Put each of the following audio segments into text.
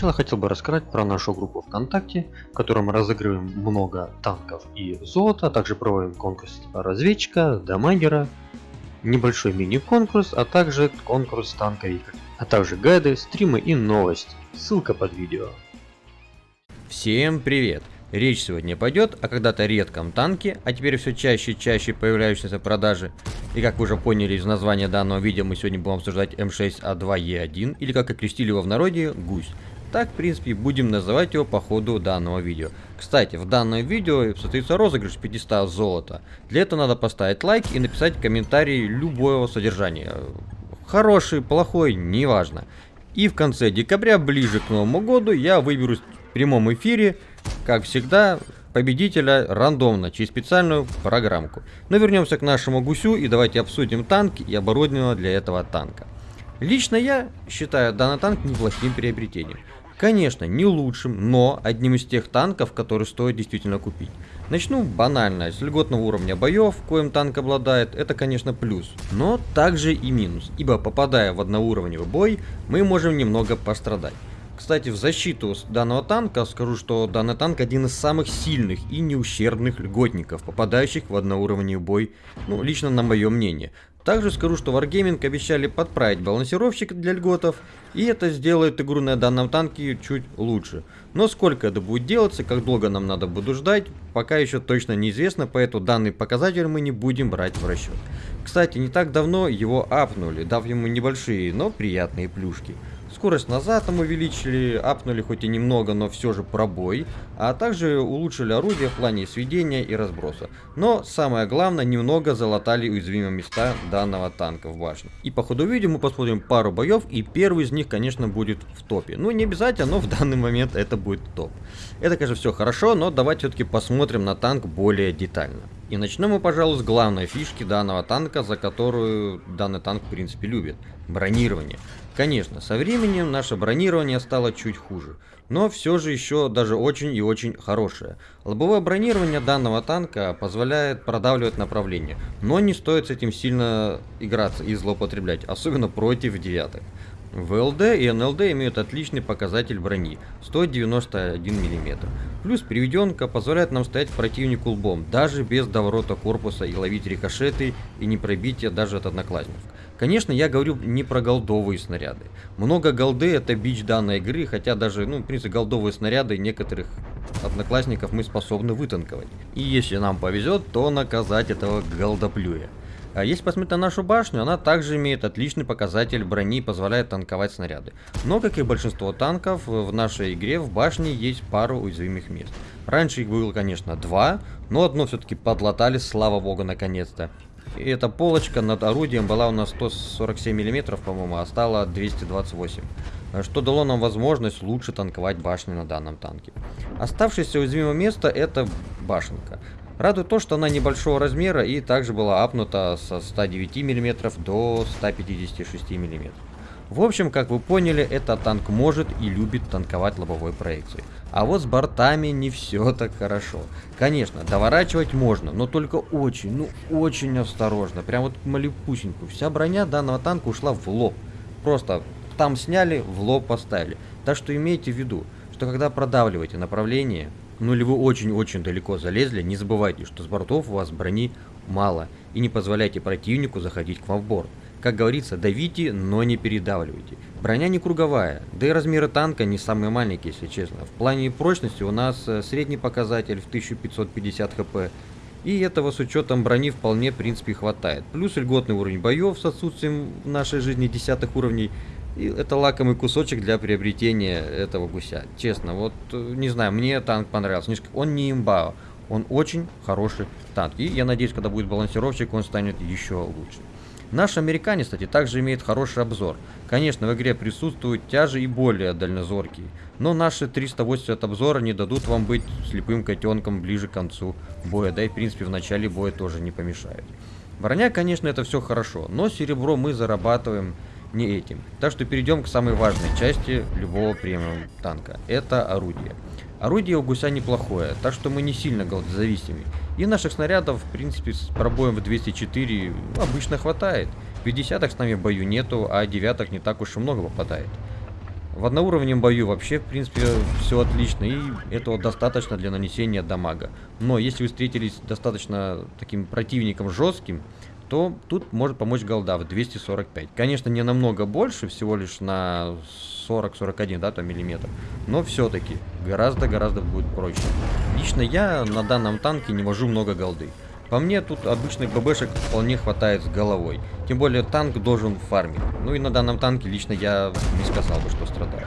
начала хотел бы рассказать про нашу группу ВКонтакте, в которой мы разыгрываем много танков и золота, а также проводим конкурс разведчика, дамагера, небольшой мини-конкурс, а также конкурс танковика, а также гайды, стримы и новости. Ссылка под видео. Всем привет! Речь сегодня пойдет о когда-то редком танке, а теперь все чаще и чаще появляющейся в продаже. И как вы уже поняли из названия данного видео, мы сегодня будем обсуждать М6А2Е1, или как окрестили его в народе, гусь. Так, в принципе, будем называть его по ходу данного видео. Кстати, в данном видео состоится розыгрыш 500 золота. Для этого надо поставить лайк и написать комментарий любого содержания. Хороший, плохой, неважно. И в конце декабря, ближе к Новому году, я выберу в прямом эфире как всегда, победителя рандомно, через специальную программку. Но вернемся к нашему гусю и давайте обсудим танк и оборудование для этого танка. Лично я считаю данный танк неплохим приобретением. Конечно, не лучшим, но одним из тех танков, которые стоит действительно купить. Начну банально, с льготного уровня боев, коим танк обладает, это конечно плюс, но также и минус, ибо попадая в одноуровневый бой, мы можем немного пострадать. Кстати, в защиту данного танка скажу, что данный танк один из самых сильных и неущербных льготников, попадающих в одноуровневый бой, ну, лично на мое мнение. Также скажу, что Wargaming обещали подправить балансировщик для льготов, и это сделает игру на данном танке чуть лучше. Но сколько это будет делаться, как долго нам надо будет ждать, пока еще точно неизвестно, поэтому данный показатель мы не будем брать в расчет. Кстати, не так давно его апнули, дав ему небольшие, но приятные плюшки. Скорость назад там увеличили, апнули хоть и немного, но все же пробой, а также улучшили орудие в плане сведения и разброса. Но самое главное, немного залатали уязвимые места данного танка в башне. И по ходу видео мы посмотрим пару боев, и первый из них, конечно, будет в топе. Ну, не обязательно, но в данный момент это будет топ. Это, конечно, все хорошо, но давайте все-таки посмотрим на танк более детально. И начнем мы, пожалуй, с главной фишки данного танка, за которую данный танк, в принципе, любит. Бронирование. Конечно, со временем наше бронирование стало чуть хуже, но все же еще даже очень и очень хорошее. Лобовое бронирование данного танка позволяет продавливать направление, но не стоит с этим сильно играться и злоупотреблять, особенно против девяток. ВЛД и НЛД имеют отличный показатель брони 191 мм. Плюс приведенка позволяет нам стоять противнику лбом, даже без доворота корпуса и ловить рикошеты и не пробития даже от одноклассников. Конечно, я говорю не про голдовые снаряды. Много голды это бич данной игры, хотя даже, ну, в принципе, голдовые снаряды некоторых одноклассников мы способны вытанковать. И если нам повезет, то наказать этого голдоплюя. А если посмотреть на нашу башню, она также имеет отличный показатель брони и позволяет танковать снаряды. Но, как и большинство танков, в нашей игре в башне есть пару уязвимых мест. Раньше их было, конечно, два, но одно все-таки подлатали, слава богу, наконец-то. И эта полочка над орудием была у нас 147 мм, по-моему, а стала 228 что дало нам возможность лучше танковать башни на данном танке. Оставшееся уязвимое место это башенка. Радует то, что она небольшого размера и также была апнута со 109 мм до 156 мм. В общем, как вы поняли, этот танк может и любит танковать лобовой проекцией. А вот с бортами не все так хорошо. Конечно, доворачивать можно, но только очень, ну очень осторожно. Прям вот малюпусеньку. Вся броня данного танка ушла в лоб. Просто там сняли, в лоб поставили. Так что имейте в виду, что когда продавливаете направление, ну или вы очень-очень далеко залезли, не забывайте, что с бортов у вас брони мало, и не позволяйте противнику заходить к вам в борт. Как говорится, давите, но не передавливайте. Броня не круговая, да и размеры танка не самые маленькие, если честно. В плане прочности у нас э, средний показатель в 1550 хп, и этого с учетом брони вполне в принципе хватает. Плюс льготный уровень боев с отсутствием в нашей жизни десятых уровней и это лакомый кусочек для приобретения этого гуся. Честно, вот э, не знаю, мне танк понравился. Он не имба, он очень хороший танк. И я надеюсь, когда будет балансировщик, он станет еще лучше. Наш американец, кстати, также имеет хороший обзор. Конечно, в игре присутствуют тяжи и более дальнозоркие, но наши 380 обзора не дадут вам быть слепым котенком ближе к концу боя, да и в принципе в начале боя тоже не помешает. Броня, конечно, это все хорошо, но серебро мы зарабатываем не этим. Так что перейдем к самой важной части любого премиум танка. Это орудие. Орудие у гуся неплохое, так что мы не сильно голодозависимы. И наших снарядов, в принципе, с пробоем в 204 ну, обычно хватает. 50 с нами в бою нету, а девяток не так уж и много попадает. В одноуровневом бою вообще, в принципе, все отлично, и этого достаточно для нанесения дамага. Но если вы встретились достаточно таким противником жестким, то тут может помочь голда в 245. Конечно, не намного больше, всего лишь на 40-41, да, то миллиметр. Но все-таки гораздо-гораздо будет проще. Лично я на данном танке не вожу много голды. По мне, тут обычных ББшек вполне хватает с головой. Тем более, танк должен фармить. Ну и на данном танке лично я не сказал бы, что страдаю.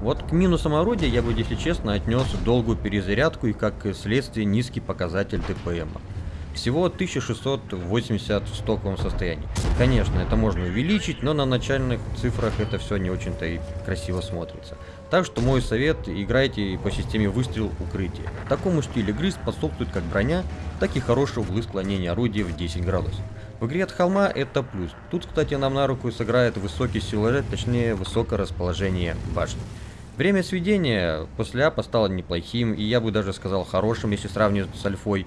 Вот к минусам орудия я бы, если честно, отнес долгую перезарядку и как следствие низкий показатель ТПМ. Всего 1680 в стоковом состоянии. Конечно, это можно увеличить, но на начальных цифрах это все не очень-то и красиво смотрится. Так что мой совет, играйте по системе выстрел укрытие. Такому стилю игры способствует как броня, так и хороший углы склонения орудия в 10 градусов. В игре от холма это плюс. Тут, кстати, нам на руку сыграет высокий силуэт, точнее высокое расположение башни. Время сведения после апа стало неплохим, и я бы даже сказал хорошим, если сравнивать с альфой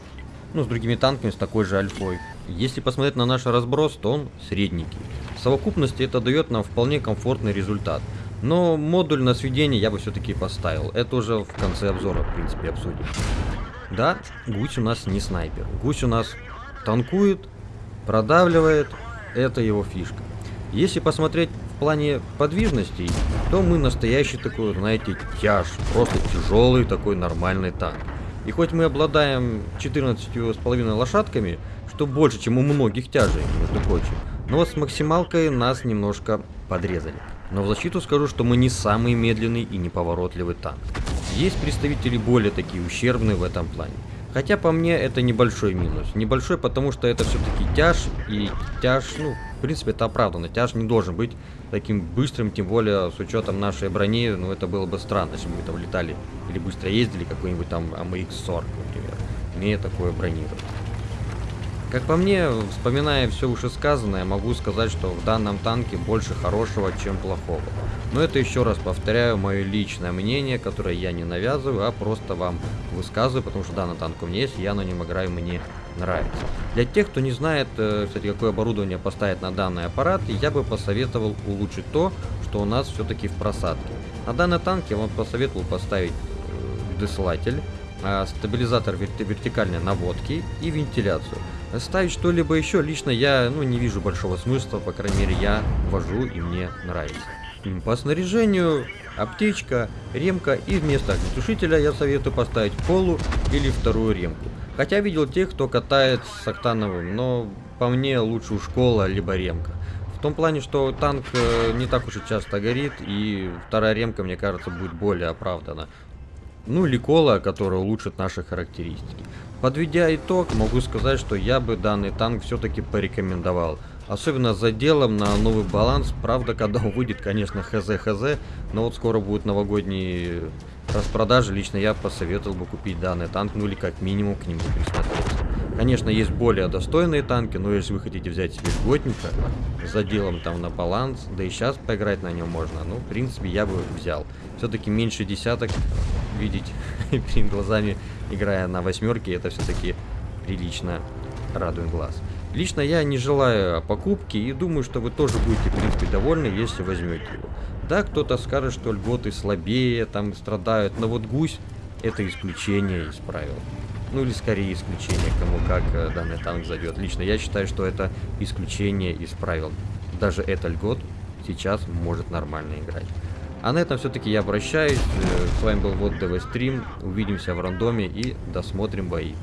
ну, с другими танками с такой же альфой. Если посмотреть на наш разброс, то он средненький. В совокупности это дает нам вполне комфортный результат. Но модуль на сведение я бы все-таки поставил. Это уже в конце обзора, в принципе, обсудим. Да, гусь у нас не снайпер. Гусь у нас танкует, продавливает. Это его фишка. Если посмотреть в плане подвижностей, то мы настоящий такой, знаете, тяж. Просто тяжелый такой нормальный танк. И хоть мы обладаем 14,5 лошадками, что больше, чем у многих тяжей, между прочим, но вот с максималкой нас немножко подрезали. Но в защиту скажу, что мы не самый медленный и неповоротливый танк. Есть представители более такие ущербные в этом плане. Хотя по мне это небольшой минус. Небольшой, потому что это все-таки тяж, и тяж, ну, в принципе, это оправданно. Тяж не должен быть таким быстрым, тем более с учетом нашей брони, ну, это было бы странно, если бы мы там летали или быстро ездили, какой-нибудь там AMX-40, например, имея такое бронирование. Как по мне, вспоминая все вышесказанное, могу сказать, что в данном танке больше хорошего, чем плохого. Но это еще раз повторяю мое личное мнение, которое я не навязываю, а просто вам высказываю, потому что данный танк у меня есть, я на нем играю, мне нравится. Для тех, кто не знает, э, кстати, какое оборудование поставить на данный аппарат, я бы посоветовал улучшить то, что у нас все-таки в просадке. На данный танк я вам посоветовал поставить э, десылатель, а, стабилизатор вертикальной наводки и вентиляцию. Ставить что-либо еще лично я ну, не вижу большого смысла, по крайней мере я вожу и мне нравится. По снаряжению аптечка, ремка и вместо огнетушителя я советую поставить полу или вторую ремку. Хотя видел тех, кто катает с октановым, но по мне лучше у школа либо ремка. В том плане, что танк э, не так уж и часто горит, и вторая ремка, мне кажется, будет более оправдана. Ну или кола, которая улучшит наши характеристики. Подведя итог, могу сказать, что я бы данный танк все-таки порекомендовал. Особенно за делом на новый баланс. Правда, когда он выйдет, конечно, хз-хз. Но вот скоро будут новогодние распродажи. Лично я посоветовал бы купить данный танк. Ну или как минимум к нему присмотреться. Конечно, есть более достойные танки. Но если вы хотите взять себе льготника за делом там на баланс. Да и сейчас поиграть на нем можно. Ну, в принципе, я бы взял. Все-таки меньше десяток видеть перед глазами, играя на восьмерке, это все-таки прилично радует глаз. Лично я не желаю покупки и думаю, что вы тоже будете, в принципе, довольны, если возьмете его. Да, кто-то скажет, что льготы слабее, там страдают, но вот гусь это исключение из правил. Ну или скорее исключение, кому как э, данный танк зайдет. Лично я считаю, что это исключение из правил. Даже это льгот сейчас может нормально играть. А на этом все-таки я обращаюсь. Э, с вами был вот ДВ Стрим. Увидимся в рандоме и досмотрим бои.